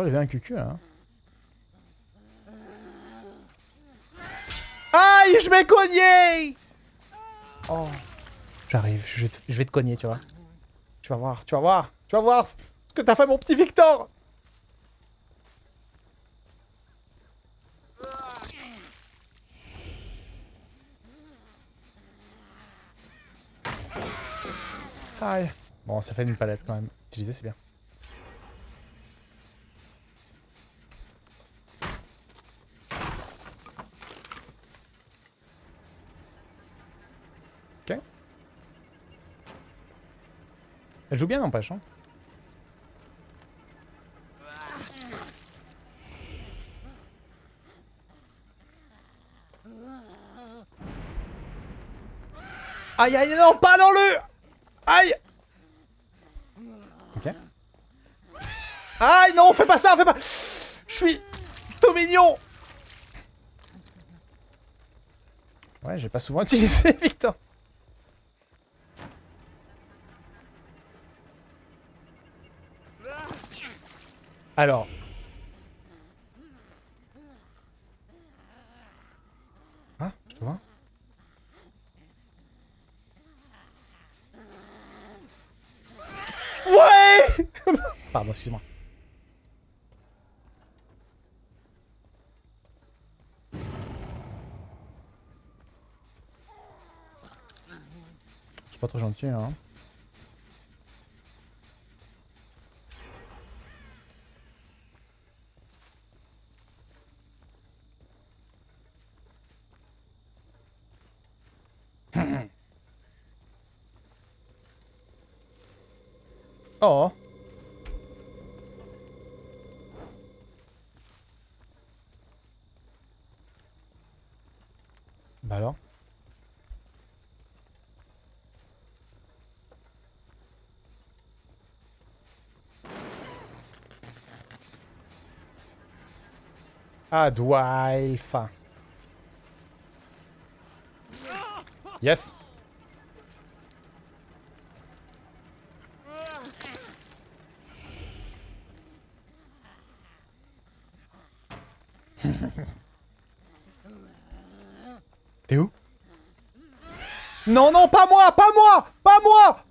Oh, j'avais un cucu là. hein. Aïe, je vais cogner Oh. J'arrive, je je vais te cogner, tu vois. Tu vas voir, tu vas voir, tu vas voir ce que t'as fait, mon petit Victor Bon, ça fait une palette quand même. Utiliser, c'est bien. Ok. Elle joue bien, n'empêche. Hein. Aïe, aïe, non, pas dans le... Aïe Ok. Aïe, non, fais pas ça, fais pas... Je suis tout mignon Ouais, j'ai pas souvent utilisé Victor. Alors. Ah, je te vois. Ouais Pardon, excuse-moi. Je suis pas trop gentil, hein. Oh Bah alors Ah, Yes T'es où? Non, non, pas moi, pas moi, pas moi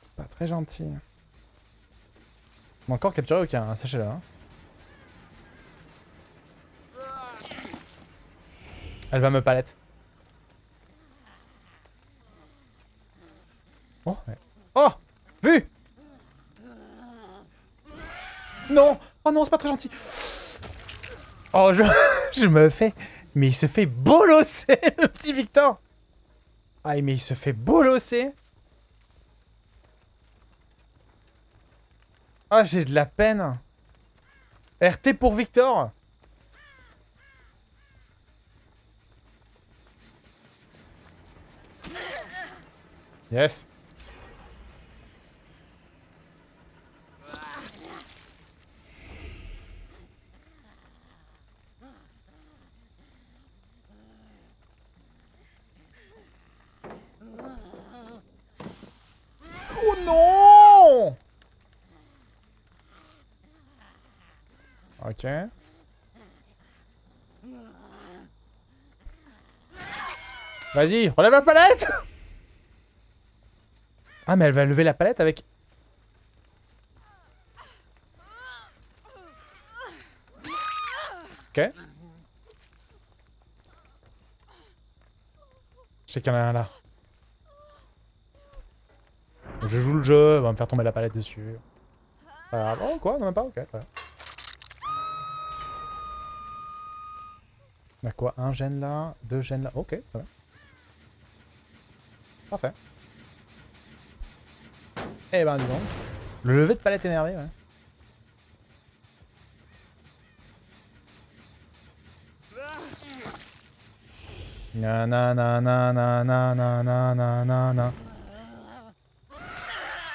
C'est pas très gentil. On m'a encore capturé aucun, hein, sachez-le. Hein. Elle va me palette. Oh, oh, vu Non Oh non, c'est pas très gentil. Oh, je, me fais... Mais il se fait bolosser, le petit Victor. Ah, mais il se fait bolosser. Ah, j'ai de la peine. RT pour Victor. Yes Oh non Vas-y, relève la palette Ah, mais elle va lever la palette avec... Ok. Je sais qu'il y en a un là. Je joue le jeu, elle va me faire tomber la palette dessus. Oh quoi Non même pas Ok. très On a quoi? Un gène là, deux gènes là? Ok. Parfait. Eh ben dis donc. Le lever de palette énervé, ouais. Na na na na na na na na na na na.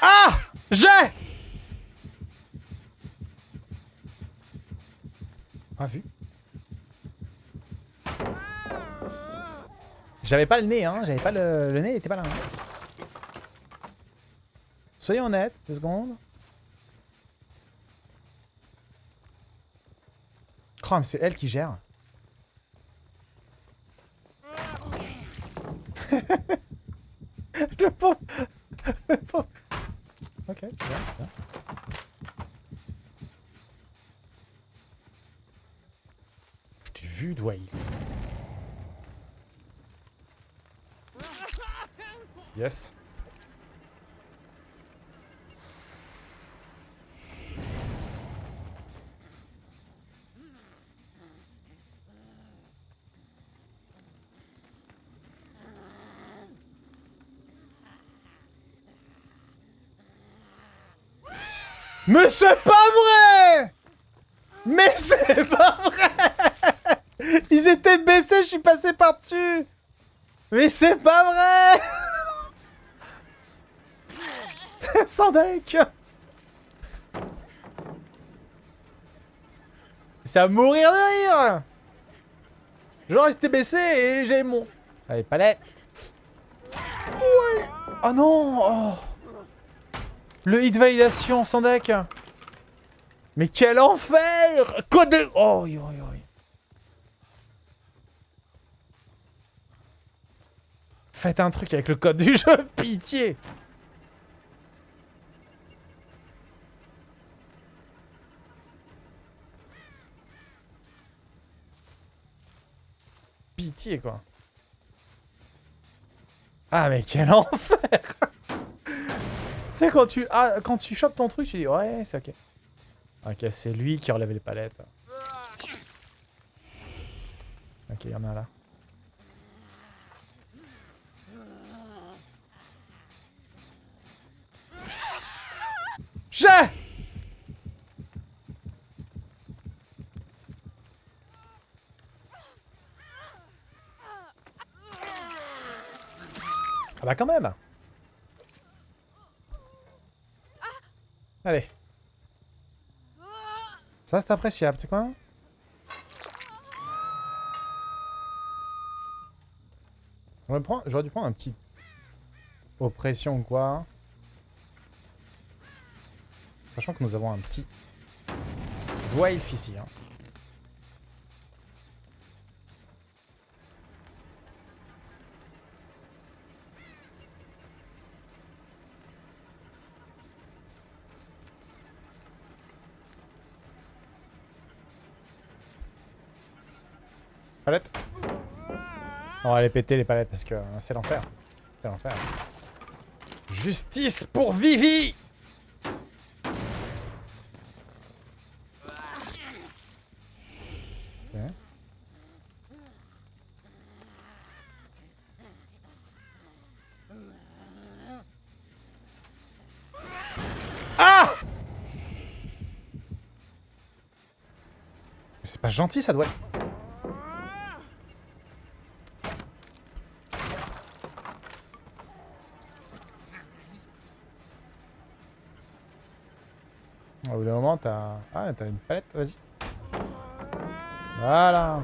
Ah J'ai Pas vu J'avais pas le nez, hein. J'avais pas le... Nez, il était pas là. hein. Soyons honnêtes, deux secondes. Oh, c'est elle qui gère. le pauvre Le pauvre Ok, bien, bien. Je t'ai vu, Dwayne. Yes. Mais c'est pas vrai! Mais c'est pas vrai! Ils étaient baissés, je suis passé par-dessus! Mais c'est pas vrai Sans deck. C'est à mourir de rire. Genre, étaient baissés et j'ai mon... Allez, palette. Ouais. Oh non oh. Le hit validation sans deck. Mais quel enfer. Code de... Oh, yo, yo, yo. Faites un truc avec le code du jeu, pitié Pitié, quoi. Ah, mais quel enfer Tu sais, quand tu, ah, quand tu chopes ton truc, tu dis, ouais, c'est ok. Ok, c'est lui qui relève les palettes. Ok, il y en a là. J'ai Ah bah quand même Allez. Ça c'est appréciable, c'est quoi? J'aurais dû prendre un petit... Oppression ou quoi. Sachant que nous avons un petit... Dwarf ici. Hein. On va les péter les palettes parce que euh, c'est l'enfer. C'est l'enfer. Justice pour Vivi. Ah c'est pas gentil ça doit être... t'as... Ah, t'as une palette, vas-y. Voilà.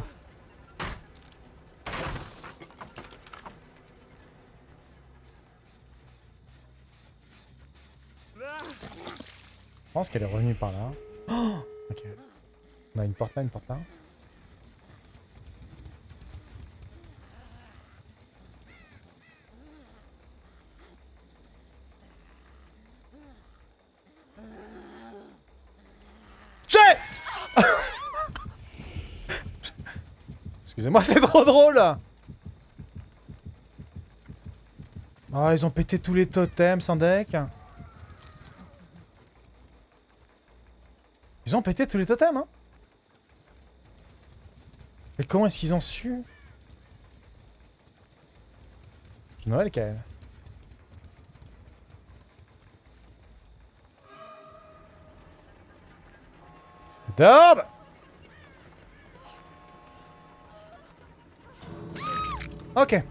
Je pense qu'elle est revenue par là. Ok. On a une porte là, une porte là. J'ai Excusez-moi, c'est trop drôle. Ah, ils ont pété tous les totems sans deck Ils ont pété tous les totems, hein. Mais comment est-ce qu'ils ont su? Noël, Kael. Dord Ok.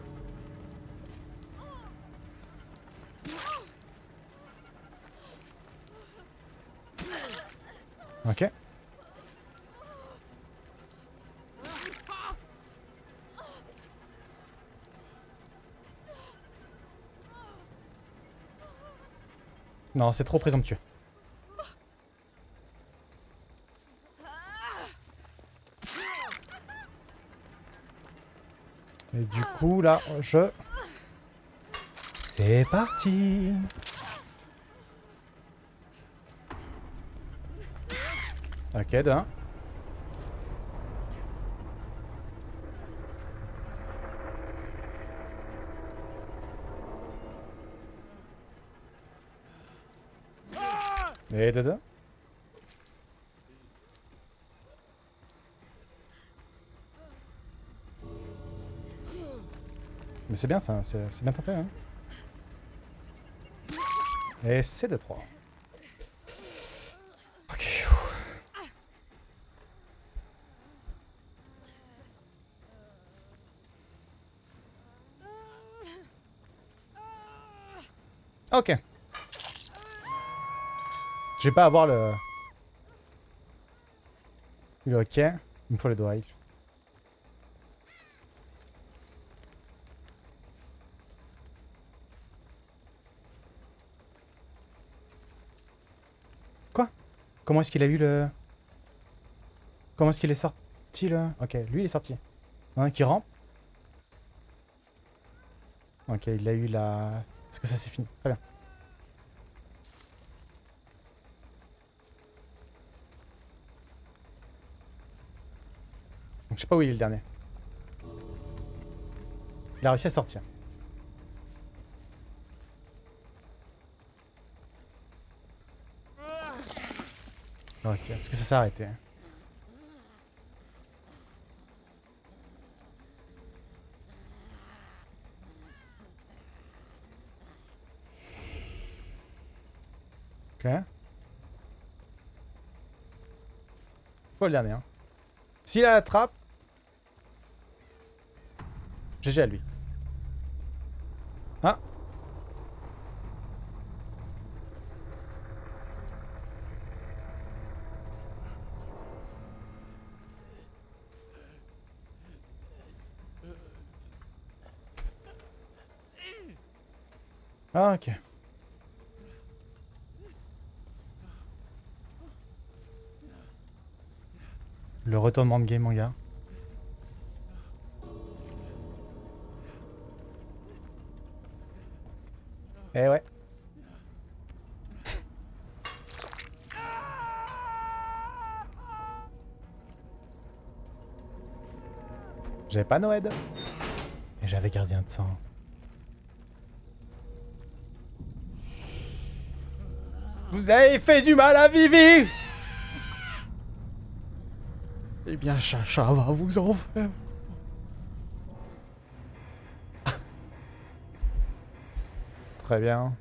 Ok. Non, c'est trop présomptueux. Et du coup, là, je... C'est parti Ok, d'un. Et de Mais c'est bien ça, c'est bien tenté. Hein. Et c'est de 3. Ok. Ok. Je vais pas avoir le... Le ok. Il me faut le doigt. Quoi Comment est-ce qu'il a eu le... Comment est-ce qu'il est sorti là? Ok, lui il est sorti. Un qui rampe. Ok, il a eu la... Est-ce que ça c'est fini? Très bien. je sais pas où il est le dernier. Il a réussi à sortir. Ok, parce que ça s'est arrêté. Ok. Faut le dernier. Hein. S'il a la trappe, GG à lui. Ah Ah ok. Le retournement de game, mon gars. Eh ouais. J'avais pas Noël. Et j'avais gardien de sang. Vous avez fait du mal à Vivi Eh bien, Chacha va vous en faire. Très bien.